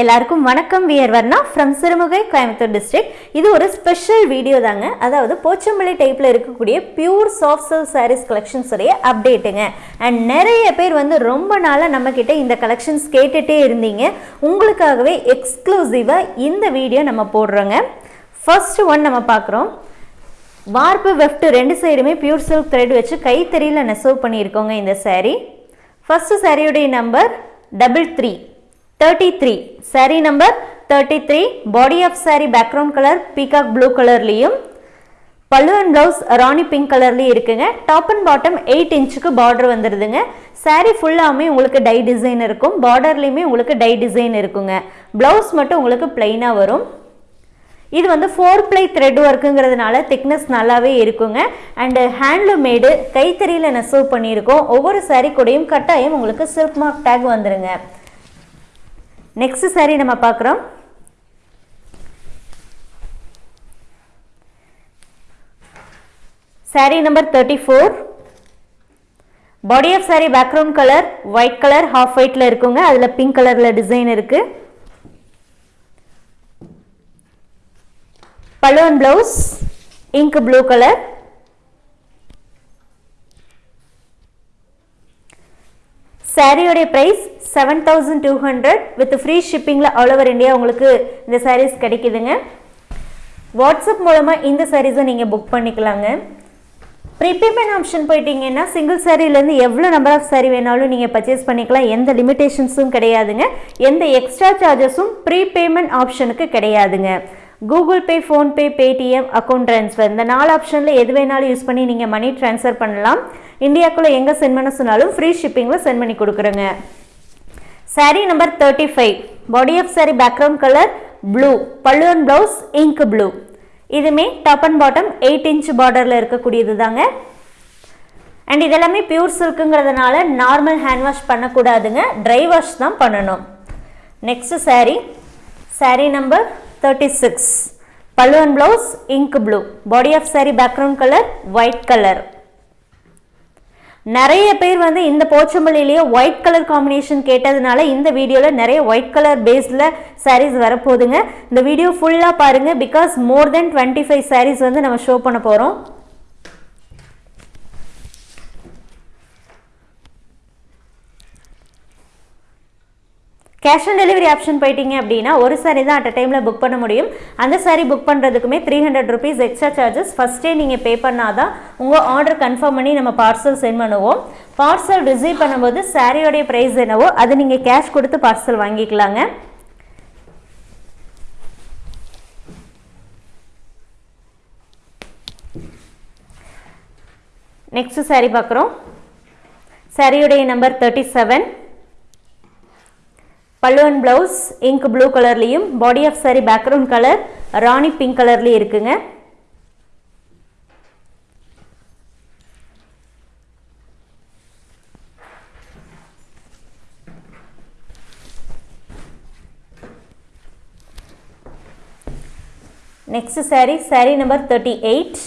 எல்லாருக்கும் வணக்கம். We are Varna from Sirumugai Coimbatore district இது ஒரு ஸ்பெஷல் வீடியோ தாங்க. அதாவது போச்சம்பள்ளி டைப்பில் இருக்கக்கூடிய pure soft silk sarees collections உடைய அப்டேட்டுங்க அண்ட் நிறைய பேர் வந்து ரொம்ப நாளாக நம்மக்கிட்ட இந்த கலெக்ஷன்ஸ் கேட்டுகிட்டே இருந்தீங்க. உங்களுக்காகவே எக்ஸ்க்ளூசிவாக இந்த வீடியோ நம்ம போடுறோங்க. ஃபர்ஸ்ட் ஒன் நம்ம பார்க்குறோம். வார்ப்பு வெஃப்ட் ரெண்டு சைடுமே பியூர் சில்க் த்ரெட் வச்சு கைத்தறியில் நெசவு பண்ணியிருக்கோங்க இந்த சேரீ ஃபஸ்ட்டு சாரியுடைய number double three thirty three saree number thirty three body of saree background colour peacock blue கலர்லேயும் பல்லு அண்ட் ப்ளவுஸ் ராணி பிங்க் கலர்லேயும் இருக்குங்க. டாப் அண்ட் பாட்டம் எயிட் இன்ச்சுக்கு பார்டர் வந்துடுதுங்க saree ஃபுல்லாமே உங்களுக்கு டை டிசைன் இருக்கும். பார்டர்லேயுமே உங்களுக்கு டை டிசைன் இருக்குங்க. ப்ளவுஸ் மட்டும் உங்களுக்கு பிளைனாக வரும். இது வந்து ஃபோர் ப்ளை த்ரெட் ஒர்க்குங்கிறதுனால திக்னஸ் நல்லாவே இருக்குங்க. அண்டு ஹேண்ட்லூம் மேடு கைத்தறியில் நெசவு பண்ணியிருக்கோம். ஒவ்வொரு saree கூடயும் கட்டாயம் உங்களுக்கு சில்க் மார்க் டேக் வந்துருங்க. நெக்ஸ்ட் saree நம்ம பார்க்குறோம். Saree number thirty four body of saree background colour white colour half ஒயிட்டில் இருக்குங்க. அதில் பிங்க் கலரில் டிசைன் இருக்குது பலூன் blouse ink blue colour சாரியோடைய price seven thousand two hundred with free ஷிப்பிங்கில் all over India உங்களுக்கு இந்த சாரீஸ் கிடைக்குதுங்க. வாட்ஸ்அப் மூலமாக இந்த சாரீஸை நீங்கள் புக் பண்ணிக்கலாங்க. ப்ரீபேமெண்ட் ஆப்ஷன் போயிட்டீங்கன்னா சிங்கிள் சாரீலேருந்து எவ்வளோ நம்பர் ஆஃப் சாரீ வேணாலும் நீங்கள் பர்ச்சேஸ் பண்ணிக்கலாம். எந்த லிமிடேஷன்ஸும் கிடையாதுங்க. எந்த எக்ஸ்ட்ரா சார்ஜஸும் ப்ரீபேமெண்ட் ஆப்ஷனுக்கு கிடையாதுங்க. Google Pay PhonePe Paytm account transfer இந்த நாலு ஆப்ஷனில் எது வேணாலும் யூஸ் பண்ணி நீங்கள் மணி ட்ரான்ஸ்ஃபர் பண்ணலாம். இந்தியாக்குள்ளே எங்கே சென்ட் பண்ண சொன்னாலும் ஃப்ரீ ஷிப்பிங்கில் சென்ட் பண்ணி கொடுக்குறோங்க. Saree number thirty five body of saree background colour blue பல்லு அண்ட் ப்ளவுஸ் இங்க் ப்ளூ இதுமே top and bottom eight inch பார்டரில் இருக்கக்கூடியது தாங்க அண்ட் இதெல்லாமே பியூர் சில்க்குங்கிறதுனால நார்மல் ஹேண்ட் வாஷ் பண்ணக்கூடாதுங்க. ட்ரை வாஷ் தான் பண்ணணும். Next saree saree number thirty six பல்லு and blouse ink blue body of saree background colour white colour நிறைய பேர் வந்து இந்த போச்சம்பள்ளியிலேயே ஒயிட் கலர் காம்பினேஷன் கேட்டதுனால இந்த வீடியோவில் நிறைய ஒயிட் கலர் பேஸில் சாரீஸ் வரப்போகுதுங்க. இந்த வீடியோ ஃபுல்லாக பாருங்கள் because more than twenty five sarees வந்து நம்ம ஷோ பண்ண போகிறோம் கேஷ் ஆன் டெலிவரி ஆப்ஷன் போயிட்டீங்க அப்படின்னா ஒரு சாரி தான் அட் அ டைமில் புக் பண்ண முடியும். அந்த sorry book பண்ணுறதுக்குமே three hundred rupees extra charges ஃபஸ்ட்டே நீங்கள் பே பண்ணாதான் உங்கள் ஆர்டர் கன்ஃபார்ம் பண்ணி நம்ம பார்சல் சென்ட் பண்ணுவோம். பார்சல் ரிசீவ் பண்ணும்போது சாரியோடைய ப்ரைஸ் என்னவோ அது நீங்கள் கேஷ் கொடுத்து பார்சல் வாங்கிக்கலாங்க. நெக்ஸ்ட் சாரி பார்க்குறோம். சாரியுடைய நம்பர் தேர்ட்டி செவன் பல்லு அண்ட் ப்ளவுஸ் இங்க் ப்ளூ கலர்லேயும் body of saree background colour Rani pink கலர்லேயும் இருக்குங்க. Next saree saree number thirty eight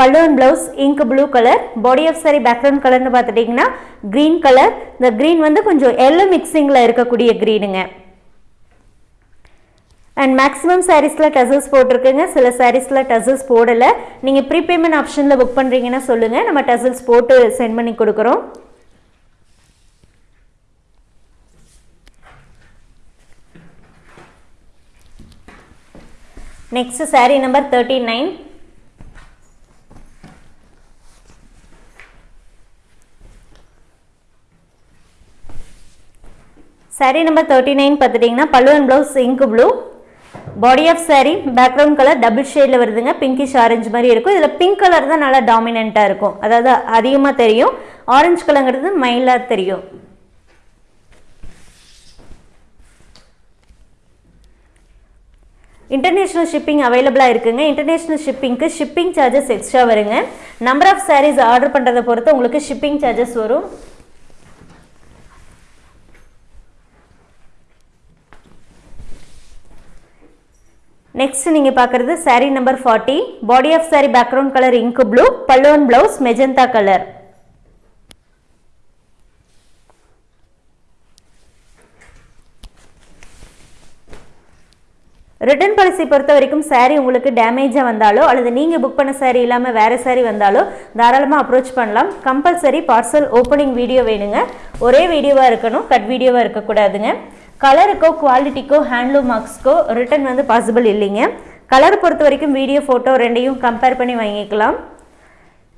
பல்லு and blouse ink blue colour body of saree background கலர்னு பார்த்துட்டிங்கன்னா green colour இந்த green வந்து கொஞ்சம் எல்லோ மிக்சிங்கில் இருக்கக்கூடிய க்ரீனுங்க அண்ட் மேக்ஸிமம் சாரீஸில் டசல்ஸ் போட்டிருக்குங்க. சில சாரீஸில் டசல்ஸ் போடலை. நீங்கள் ப்ரீபேமெண்ட் ஆப்ஷனில் புக் பண்ணுறீங்கன்னா சொல்லுங்கள் நம்ம டசல்ஸ் போட்டு சென்ட் பண்ணி கொடுக்குறோம். Next saree number thirty nine saree number thirty nine பார்த்துட்டிங்கன்னா பல்லுவன் blouse ink blue body of saree background colour double ஷேடில் வருதுங்க. பிங்கிஷ் ஆரஞ்சு மாதிரி இருக்கும். இதில் பிங்க் கலர் தான் நல்லா டாமினண்ட்டாக இருக்கும். அதாவது அதிகமாக தெரியும். ஆரஞ்சு கலருங்கிறது மைல்டாக தெரியும். இன்டர்நேஷ்னல் ஷிப்பிங் அவைலபிளாக இருக்குங்க. இன்டர்நேஷ்னல் ஷிப்பிங்க்கு ஷிப்பிங் சார்ஜஸ் எக்ஸ்ட்ரா வருங்க. நம்பர் ஆஃப் சாரீஸ் ஆர்டர் பண்ணுறதை பொறுத்து உங்களுக்கு ஷிப்பிங் சார்ஜஸ் வரும். நெக்ஸ்ட் நீங்கள் பார்க்குறது saree number forty body of saree background colour ink blue பல்லுவன் blouse magenta colour return policy பொறுத்த வரைக்கும் சாரீ உங்களுக்கு டேமேஜாக வந்தாலோ அல்லது நீங்கள் புக் பண்ண சாரீ இல்லாமல் வேறு சாரீ வந்தாலோ தாராளமாக அப்ரோச் பண்ணலாம். கம்பல்சரி பார்சல் ஓப்பனிங் வீடியோ வேணுங்க. ஒரே வீடியோவாக இருக்கணும் கட் வீடியோவாக இருக்கக்கூடாதுங்க. கலருக்கோ குவாலிட்டிக்கோ ஹேண்ட்லூம் மார்க்ஸ்க்கோ ரிட்டர்ன் வந்து பாசிபிள் இல்லைங்க. கலர் பொறுத்த வரைக்கும் வீடியோ ஃபோட்டோ ரெண்டையும் கம்பேர் பண்ணி வாங்கிக்கலாம்.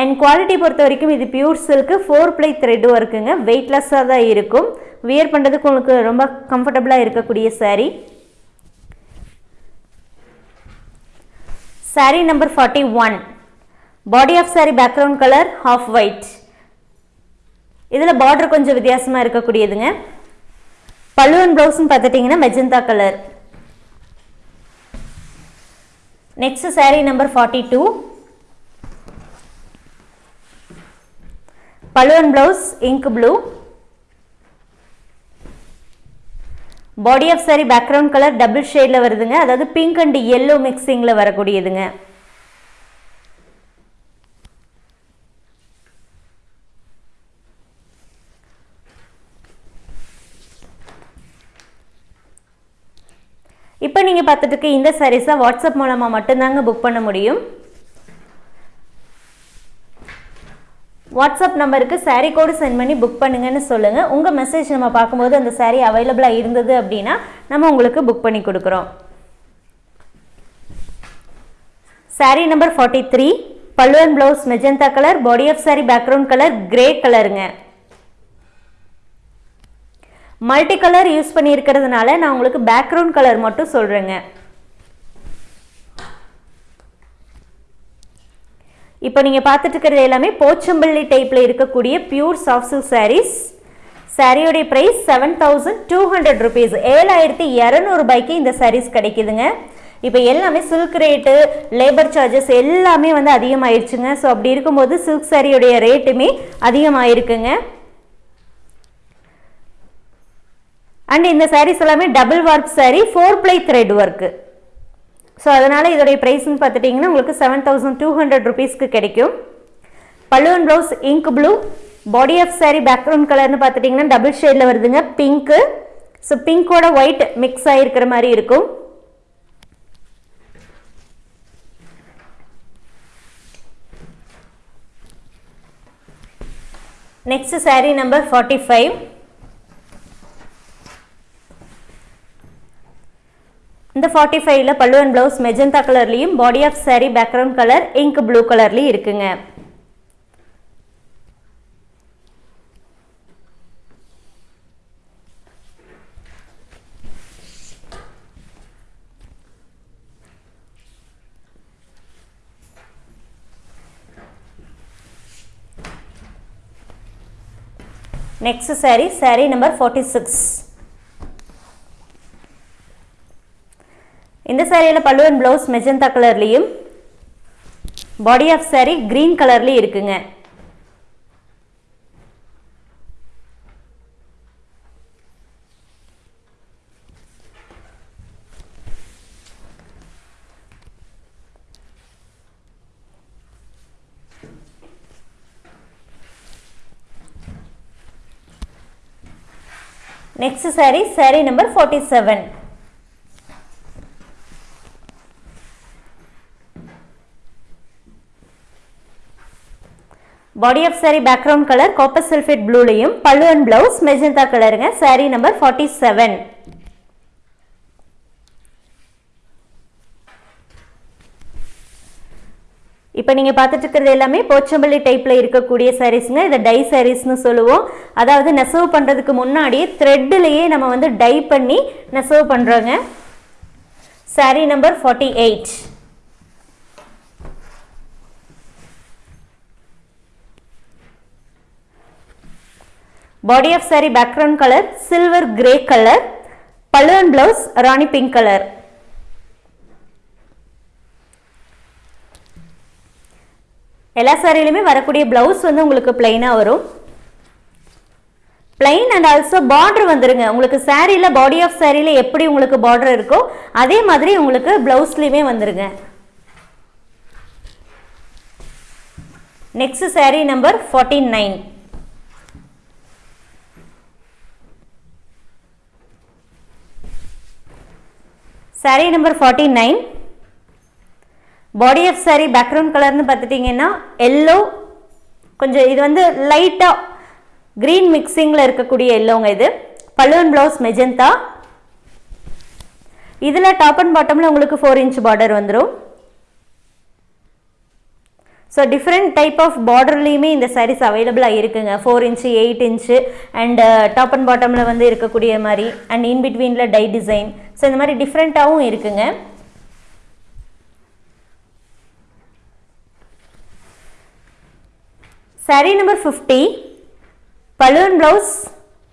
அண்ட் குவாலிட்டி பொறுத்த வரைக்கும் இது pure silk four ply thread ஒர்க்குங்க வெயிட்லெஸ்ஸாக தான் இருக்கும். வியர் பண்ணுறதுக்கு உங்களுக்கு ரொம்ப கம்ஃபர்டபுளாக இருக்கக்கூடிய saree saree number forty one body of saree background colour off white இதில் பார்டர் கொஞ்சம் வித்தியாசமாக இருக்கக்கூடியதுங்க. பல்லுவன் ப்ளவுஸும் பார்த்துட்டிங்கன்னா magenta colour next saree number forty two பல்லுவன் blouse ink blue body of saree background colour double ஷேடில் வருதுங்க. அதாவது பிங்க் அண்ட் எல்லோ மிக்சிங்கில் வரக்கூடியதுங்க இப்போ நீங்கள் பார்த்துட்டு இருக்க இந்த சாரீஸை வாட்ஸ்அப் மூலமாக மட்டும்தாங்க புக் பண்ண முடியும். வாட்ஸ்அப் நம்பருக்கு சாரீ கோடு சென்ட் பண்ணி புக் பண்ணுங்கன்னு சொல்லுங்கள் உங்கள் மெசேஜ் நம்ம பார்க்கும்போது அந்த சாரீ அவைலபிளாக இருந்தது அப்படின்னா நம்ம உங்களுக்கு புக் பண்ணி கொடுக்குறோம். சாரீ நம்பர் ஃபார்ட்டி த்ரீ பல்லுவன் blouse magenta colour body of saree background colour grey கலருங்க மல்டி கலர் யூஸ் பண்ணியிருக்கிறதுனால நான் உங்களுக்கு பேக்ரவுண்ட் கலர் மட்டும் சொல்கிறேங்க இப்போ நீங்கள் பார்த்துட்டு இருக்கிறது எல்லாமே போச்சம்பள்ளி டைப்பில் இருக்கக்கூடிய pure soft silk saris சாரியோடைய price seven thousand two hundred rupees ஏழாயிரத்தி இரநூறுபாய்க்கு இந்த சாரீஸ் கிடைக்குதுங்க. இப்போ எல்லாமே சில்க் ரேட்டு லேபர் சார்ஜஸ் எல்லாமே வந்து அதிகமாயிருச்சுங்க. ஸோ அப்படி இருக்கும்போது சில்க் சாரியோடைய ரேட்டுமே அதிகமாகிருக்குங்க அண்ட் இந்த சாரீஸ் எல்லாமே double work saree four ply thread work so அதனால் இதோடைய ப்ரைஸ்னு பார்த்துட்டிங்கன்னா உங்களுக்கு செவன் தௌசண்ட் டூ ஹண்ட்ரட் ருபீஸ்க்கு கிடைக்கும். பல்லுவன் blouse ink blue body of saree background கலர்னு பார்த்துட்டிங்கன்னா டபுள் ஷேடில் வருதுங்க. பிங்க்கு ஸோ பிங்கோட ஒயிட் மிக்ஸ் ஆகிருக்கிற மாதிரி இருக்கும். Next saree number forty five இந்த ஃபார்ட்டி ஃபைவ்ல பல்லு அண்ட் ப்ளவுஸ் மெஜந்தா கலர்லேயும் body of saree background colour ink blue கலர்லேயும் இருக்குங்க. Next saree saree number forty six இந்த சாரியில் அண்ட் ப்ளவுஸ் மெஜந்தா கலர்லேயும் பாடி ஆஃப் சாரி க்ரீன் கலர்லேயும் இருக்குங்க. Next saree saree number forty seven body of saree background colour copper sulphate ப்ளூலையும் பல்லு and blouse magenta கலருங்க sari number forty seven இப்போ நீங்கள் பார்த்துட்டு இருக்கிறது எல்லாமே போச்சம்பள்ளி டைப்பில் இருக்கக்கூடிய சாரீஸுங்க இதை டை சாரீஸ்னு சொல்லுவோம். அதாவது நெசவு பண்ணுறதுக்கு முன்னாடியே த்ரெட்டிலேயே நம்ம வந்து டை பண்ணி நெசவு பண்ணுறோங்க saree number forty eight body of saree background colour silver grey colour பல்லு and blouse Rani pink colour எல்லா சாரிலையுமே வரக்கூடிய பிளவுஸ் வந்து உங்களுக்கு பிளைனாக வரும். பிளைன் அண்ட் ஆல்சோ பார்டர் வந்துருங்க. உங்களுக்கு சாரியில் பாடி ஆஃப் சாரியில் எப்படி உங்களுக்கு பார்டர் இருக்கோ அதே மாதிரி உங்களுக்கு பிளவுஸ்லையுமே வந்துருங்க. Next saree number forty nine saree number forty nine body of saree background கலர்னு பார்த்துட்டிங்கன்னா எல்லோ கொஞ்சம் இது வந்து லைட்டாக க்ரீன் மிக்சிங்கில் இருக்கக்கூடிய எல்லோங்க இது. பல்லுவன் ப்ளவுஸ் மெஜந்தா இதில் டாப் அண்ட் பாட்டமில் உங்களுக்கு ஃபோர் இன்ச் பார்டர் வந்துடும் ஸோ டிஃப்ரெண்ட் டைப் ஆஃப் பார்டர்லேயுமே இந்த சாரீஸ் அவைலபிளாக இருக்குங்க. Four inch eight inch and top and பாட்டமில் வந்து இருக்கக்கூடிய மாதிரி அண்ட் இன் பிட்வீனில் டை டிசைன் ஸோ இந்த மாதிரி டிஃப்ரெண்ட்டாகவும் இருக்குங்க. Sari number fifty balloon blouse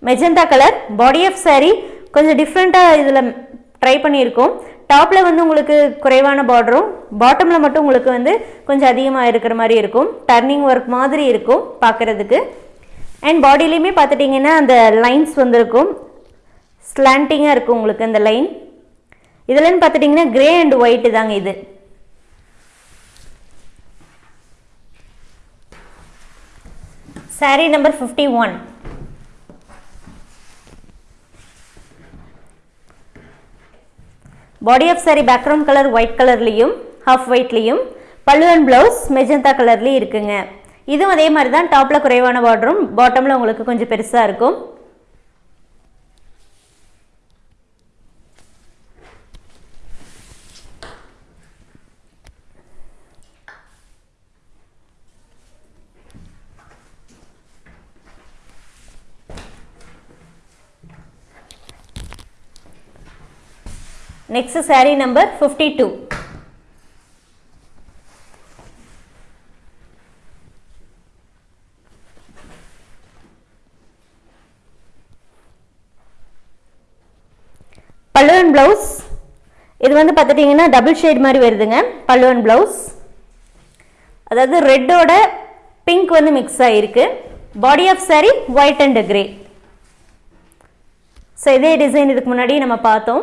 magenta colour body of saree கொஞ்சம் டிஃப்ரெண்ட்டாக இதில் ட்ரை பண்ணியிருக்கோம். டாப்பில் வந்து உங்களுக்கு குறைவான பார்டரும் பாட்டமில் மட்டும் உங்களுக்கு வந்து கொஞ்சம் அதிகமாக இருக்கிற மாதிரி இருக்கும். டர்னிங் ஒர்க் மாதிரி இருக்கும் பார்க்குறதுக்கு அண்ட் பாடியிலையுமே பார்த்துட்டிங்கன்னா அந்த லைன்ஸ் வந்துருக்கும். ஸ்லாண்டிங்காக இருக்கும் உங்களுக்கு அந்த லைன் இதுலன்னு பார்த்துட்டிங்கன்னா கிரே அண்ட் ஒயிட்டு தாங்க இது. Saree number fifty one body of saree background colour white கலர்லேயும் ஹாஃப் ஒயிட்லேயும் பல்லு அண்ட் ப்ளவுஸ் மெஜந்தா கலர்லேயும் இருக்குங்க. இதுவும் அதே மாதிரி தான் டாப்பில் குறைவான பார்டரும் பாட்டமில் உங்களுக்கு கொஞ்சம் பெருசாக இருக்கும். Next saree number fifty two பல்லுவன் ப்ளவுஸ் இது வந்து பார்த்துட்டிங்கன்னா டபுள் ஷேட் மாதிரி வருதுங்க. பல்லுவன் ப்ளவுஸ் அதாவது ரெட்டோட பிங்க் வந்து மிக்ஸ் ஆகிருக்கு body of saree white and grey so இதே டிசைன் இதுக்கு முன்னாடி நம்ம பார்த்தோம்.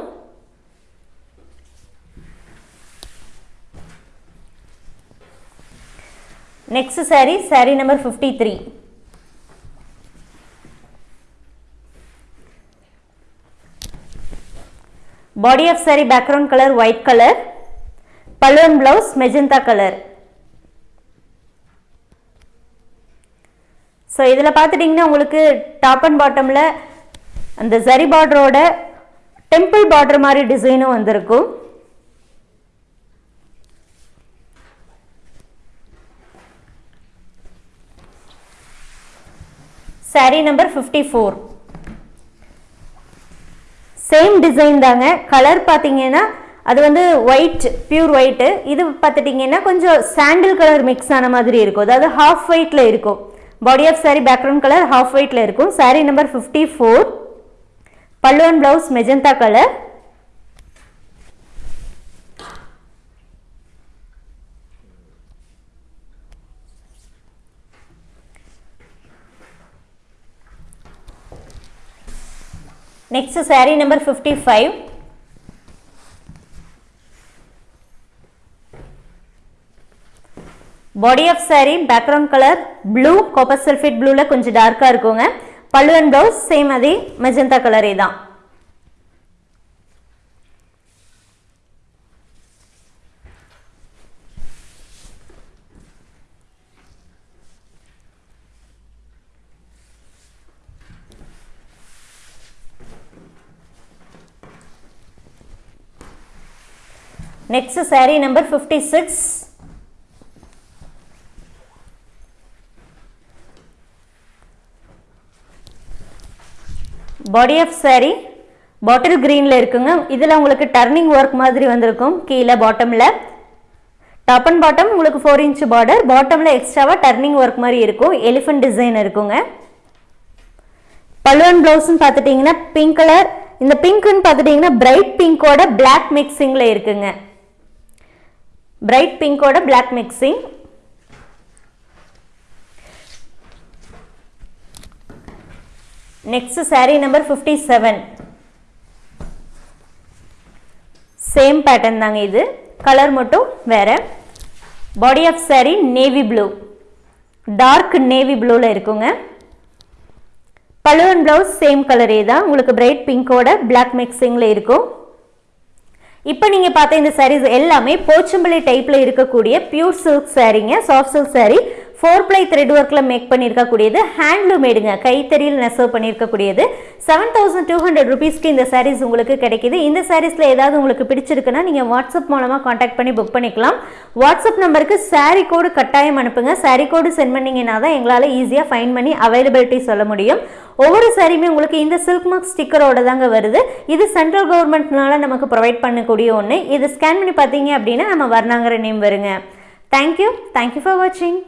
Next saree saree number fifty three body of saree background colour white colour பல்லுவன் பிளவுஸ் மெஜந்தா கலர் ஸோ இதில் பார்த்துட்டிங்கன்னா உங்களுக்கு டாப் அண்ட் பாட்டமில் அந்த சரி பார்டரோட டெம்பிள் பார்டர் மாதிரி டிசைனும் வந்திருக்கும். Saree number fifty four same design தாங்க. கலர் பார்த்தீங்கன்னா அது வந்து ஒயிட் பியூர் ஒயிட்டு இது பார்த்துட்டிங்கன்னா கொஞ்சம் சாண்டில் கலர் மிக்ஸ் ஆன மாதிரி இருக்கும். அதாவது ஹாஃப் ஒயிட்டில் இருக்கும். Body of saree background colour half ஒயிட்டில் இருக்கும். சாரீ நம்பர் ஃபிஃப்டி ஃபோர் பல்லுவன் blouse magenta colour next saree number fifty five body of saree background colour blue copper sulphate ப்ளூவில் கொஞ்சம் டார்க்காக இருக்குங்க. பல்லு அண்ட் ப்ளவுஸ் சேம் அதே மெஜந்தா கலரே தான். Next saree number fifty six body of saree பாட்டில் க்ரீனில் இருக்குங்க. இதில் உங்களுக்கு டர்னிங் ஒர்க் மாதிரி வந்திருக்கும். கீழே பாட்டமில் டாப் அண்ட் பாட்டம் உங்களுக்கு ஃபோர் இன்ச் பார்டர் பாட்டமில் எக்ஸ்ட்ராவாக டர்னிங் ஒர்க் மாதிரி இருக்கும். எலிஃபென்ட் டிசைன் இருக்குங்க. பல்லுவன் ப்ளவுஸ்ன்னு பார்த்துட்டிங்கன்னா பிங்க் கலர் இந்த பிங்க்னு பார்த்துட்டிங்கன்னா பிரைட் பிங்கோட பிளாக் மிக்சிங்கில் இருக்குங்க. Bright பிங்கோட black mixing next saree number fifty seven same pattern தாங்க இது. கலர் மட்டும் வேற. Body of saree navy blue dark navy ப்ளூவில் இருக்குங்க. பழுவன் ப்ளவுஸ் சேம் கலரே தான். உங்களுக்கு பிரைட் பிங்கோட பிளாக் மிக்சிங்கில் இருக்கும். இப்போ நீங்கள் பார்த்த இந்த சாரீஸ் எல்லாமே போச்சம்பள்ளி டைப்பில் இருக்கக்கூடிய pure silk சாரீங்க soft silk saree four ply thread ஒர்க்கில் மேக் பண்ணியிருக்கக்கூடியது ஹேண்ட்லூமேடுங்க கைத்தறியில் நெசவு பண்ணியிருக்கக்கூடியது செவன் தௌசண்ட் டூ ஹண்ட்ரட் ருபீஸ்க்கு இந்த சாரீஸ் உங்களுக்கு கிடைக்கிது. இந்த சாரீஸில் ஏதாவது உங்களுக்கு பிடிச்சிருக்குன்னா நீங்கள் வாட்ஸ்அப் மூலமாக காண்டாக்ட் பண்ணி புக் பண்ணிக்கலாம். வாட்ஸ்அப் நம்பருக்கு சாரீ கோடு கட்டாயம் அனுப்புங்க. சாரீ கோடு சென்ட் பண்ணிங்கன்னா தான் எங்களால் ஈஸியாக ஃபைன் பண்ணி அவைலபிலிட்டி சொல்ல முடியும். ஒவ்வொரு சாரியுமே உங்களுக்கு இந்த சில்க் மார்க் ஸ்டிக்கரோட தாங்க வருது. இது சென்ட்ரல் கவர்மெண்ட்னால நமக்கு ப்ரொவைட் பண்ணக்கூடிய ஒன்று இது ஸ்கேன் பண்ணி பார்த்தீங்க அப்படின்னா நம்ம வர்ணாங்கிற நேம் வருங்க. Thank you thank you for வாட்சிங்